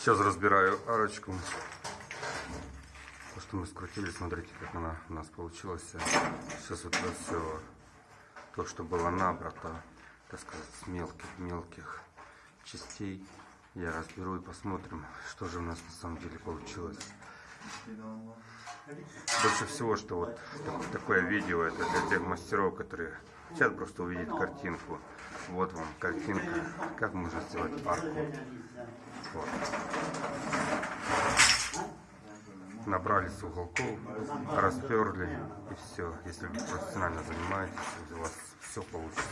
Сейчас разбираю арочку. То, что мы скрутили, смотрите, как она у нас получилась. Сейчас вот это все, то, что было набрато, так сказать, с мелких-мелких частей, я разберу и посмотрим, что же у нас на самом деле получилось. Больше всего, что вот так- такое видео, это для тех мастеров, которые хотят просто увидеть картинку. Вот вам картинка, как можно сделать арку. Вот. Набрали с уголков, расперли и все. Если вы профессионально занимаетесь, у вас все получится.